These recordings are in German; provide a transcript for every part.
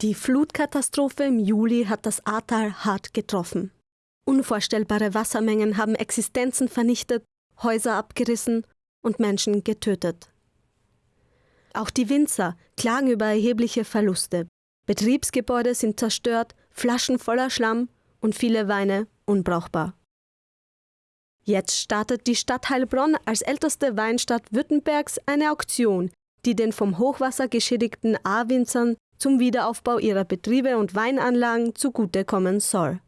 Die Flutkatastrophe im Juli hat das Ahrtal hart getroffen. Unvorstellbare Wassermengen haben Existenzen vernichtet, Häuser abgerissen und Menschen getötet. Auch die Winzer klagen über erhebliche Verluste. Betriebsgebäude sind zerstört, Flaschen voller Schlamm und viele Weine unbrauchbar. Jetzt startet die Stadt Heilbronn als älteste Weinstadt Württembergs eine Auktion, die den vom Hochwasser geschädigten A-Winzern zum Wiederaufbau ihrer Betriebe und Weinanlagen zugutekommen soll.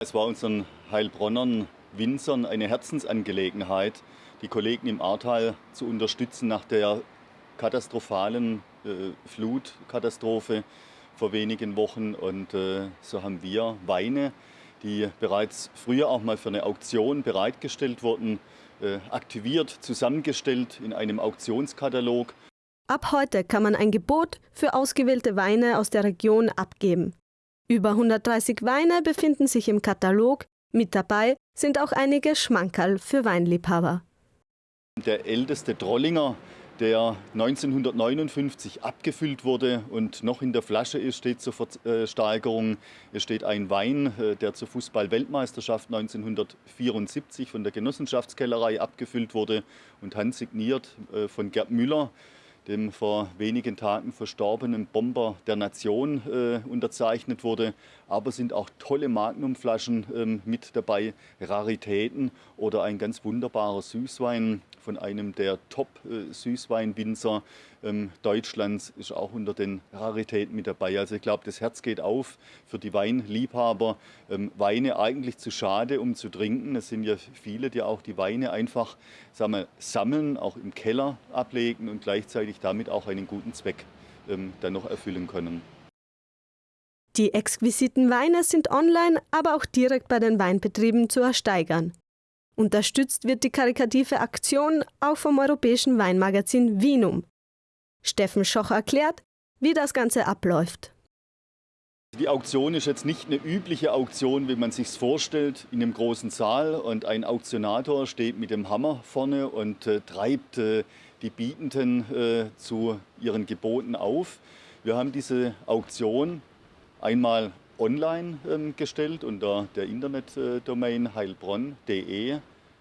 Es war unseren Heilbronnern Winzern eine Herzensangelegenheit, die Kollegen im Ahrtal zu unterstützen nach der katastrophalen äh, Flutkatastrophe vor wenigen Wochen. Und äh, so haben wir Weine, die bereits früher auch mal für eine Auktion bereitgestellt wurden, äh, aktiviert, zusammengestellt in einem Auktionskatalog Ab heute kann man ein Gebot für ausgewählte Weine aus der Region abgeben. Über 130 Weine befinden sich im Katalog, mit dabei sind auch einige Schmankerl für Weinliebhaber. Der älteste Drollinger, der 1959 abgefüllt wurde und noch in der Flasche ist, steht zur Versteigerung. Es steht ein Wein, äh, der zur Fußball-Weltmeisterschaft 1974 von der Genossenschaftskellerei abgefüllt wurde und handsigniert äh, von Gerd Müller dem vor wenigen Tagen verstorbenen Bomber der Nation äh, unterzeichnet wurde. Aber sind auch tolle Magnumflaschen ähm, mit dabei, Raritäten oder ein ganz wunderbarer Süßwein von einem der Top-Süßweinwinzer ähm, Deutschlands ist auch unter den Raritäten mit dabei. Also ich glaube, das Herz geht auf für die Weinliebhaber. Ähm, Weine eigentlich zu schade, um zu trinken. Es sind ja viele, die auch die Weine einfach sagen wir, sammeln, auch im Keller ablegen und gleichzeitig damit auch einen guten Zweck ähm, dann noch erfüllen können. Die exquisiten Weine sind online, aber auch direkt bei den Weinbetrieben zu ersteigern. Unterstützt wird die karikative Aktion auch vom europäischen Weinmagazin Vinum. Steffen Schoch erklärt, wie das Ganze abläuft. Die Auktion ist jetzt nicht eine übliche Auktion, wie man sich vorstellt, in einem großen Saal und ein Auktionator steht mit dem Hammer vorne und äh, treibt äh, die Bietenden äh, zu ihren Geboten auf. Wir haben diese Auktion einmal online ähm, gestellt unter der Internetdomain heilbronn.de.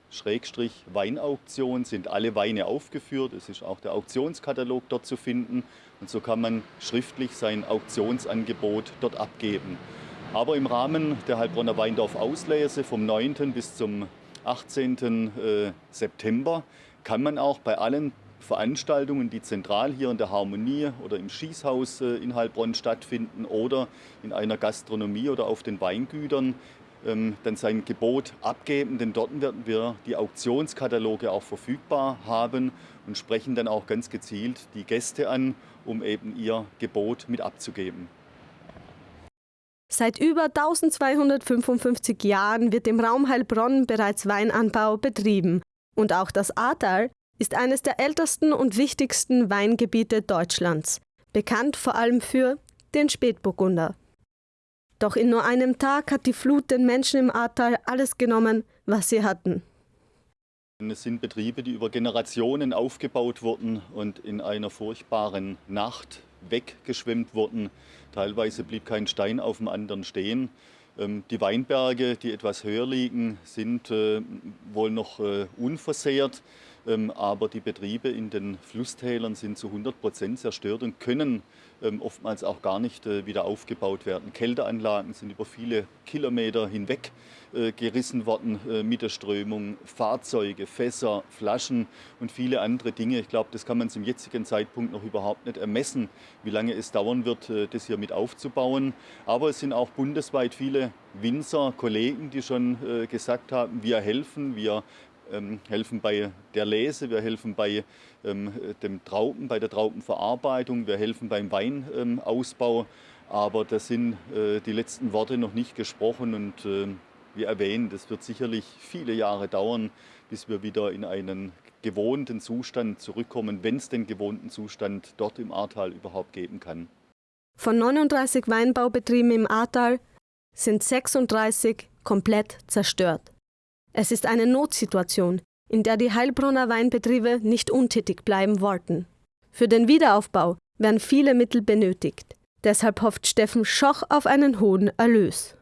Schrägstrich Weinauktion sind alle Weine aufgeführt. Es ist auch der Auktionskatalog dort zu finden. Und so kann man schriftlich sein Auktionsangebot dort abgeben. Aber im Rahmen der Heilbronner Weindorf Auslese vom 9. bis zum 18. Äh, September kann man auch bei allen Veranstaltungen, die zentral hier in der Harmonie oder im Schießhaus äh, in Heilbronn stattfinden oder in einer Gastronomie oder auf den Weingütern, ähm, dann sein Gebot abgeben, denn dort werden wir die Auktionskataloge auch verfügbar haben und sprechen dann auch ganz gezielt die Gäste an, um eben ihr Gebot mit abzugeben. Seit über 1255 Jahren wird im Raum Heilbronn bereits Weinanbau betrieben und auch das Ahrtal ist eines der ältesten und wichtigsten Weingebiete Deutschlands, bekannt vor allem für den Spätburgunder. Doch in nur einem Tag hat die Flut den Menschen im Ahrtal alles genommen, was sie hatten. Es sind Betriebe, die über Generationen aufgebaut wurden und in einer furchtbaren Nacht weggeschwemmt wurden. Teilweise blieb kein Stein auf dem anderen stehen. Ähm, die Weinberge, die etwas höher liegen, sind äh, wohl noch äh, unversehrt. Ähm, aber die Betriebe in den Flusstälern sind zu 100 Prozent zerstört und können ähm, oftmals auch gar nicht äh, wieder aufgebaut werden. Kälteanlagen sind über viele Kilometer hinweg äh, gerissen worden äh, mit der Strömung, Fahrzeuge, Fässer, Flaschen und viele andere Dinge. Ich glaube, das kann man zum jetzigen Zeitpunkt noch überhaupt nicht ermessen, wie lange es dauern wird, das hier mit aufzubauen. Aber es sind auch bundesweit viele Winzer, Kollegen, die schon gesagt haben, wir helfen, wir helfen bei der Lese, wir helfen bei ähm, dem Trauben, bei der Traubenverarbeitung, wir helfen beim Weinausbau. Aber da sind äh, die letzten Worte noch nicht gesprochen und äh, wie erwähnt, es wird sicherlich viele Jahre dauern, bis wir wieder in einen gewohnten Zustand zurückkommen, wenn es den gewohnten Zustand dort im Ahrtal überhaupt geben kann. Von 39 Weinbaubetrieben im Ahrtal sind 36 komplett zerstört. Es ist eine Notsituation, in der die Heilbronner Weinbetriebe nicht untätig bleiben wollten. Für den Wiederaufbau werden viele Mittel benötigt. Deshalb hofft Steffen Schoch auf einen hohen Erlös.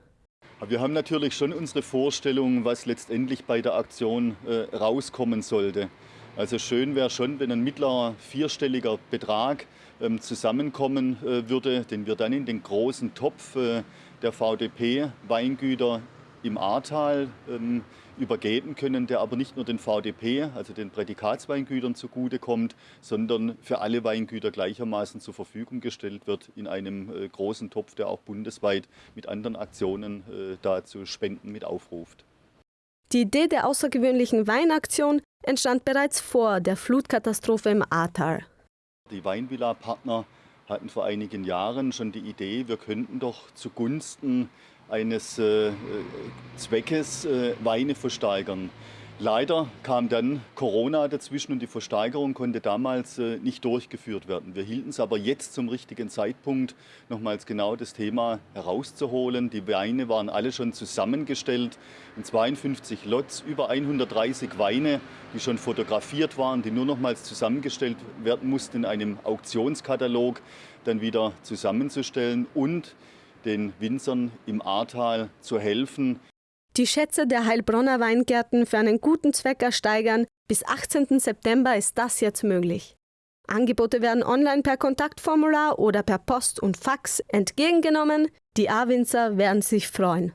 Wir haben natürlich schon unsere Vorstellung, was letztendlich bei der Aktion äh, rauskommen sollte. Also schön wäre schon, wenn ein mittlerer vierstelliger Betrag ähm, zusammenkommen äh, würde, den wir dann in den großen Topf äh, der VDP-Weingüter im Ahrtal ähm, übergeben können, der aber nicht nur den VDP, also den Prädikatsweingütern zugutekommt, sondern für alle Weingüter gleichermaßen zur Verfügung gestellt wird in einem äh, großen Topf, der auch bundesweit mit anderen Aktionen äh, dazu Spenden mit aufruft. Die Idee der außergewöhnlichen Weinaktion entstand bereits vor der Flutkatastrophe im Ahrtal. Die Weinvilla-Partner hatten vor einigen Jahren schon die Idee, wir könnten doch zugunsten eines äh, Zweckes äh, Weine versteigern. Leider kam dann Corona dazwischen und die Versteigerung konnte damals äh, nicht durchgeführt werden. Wir hielten es aber jetzt zum richtigen Zeitpunkt, nochmals genau das Thema herauszuholen. Die Weine waren alle schon zusammengestellt in 52 Lots, über 130 Weine, die schon fotografiert waren, die nur nochmals zusammengestellt werden mussten in einem Auktionskatalog, dann wieder zusammenzustellen und den Winzern im Ahrtal zu helfen. Die Schätze der Heilbronner Weingärten für einen guten Zweck ersteigern. Bis 18. September ist das jetzt möglich. Angebote werden online per Kontaktformular oder per Post und Fax entgegengenommen. Die A-Winzer werden sich freuen.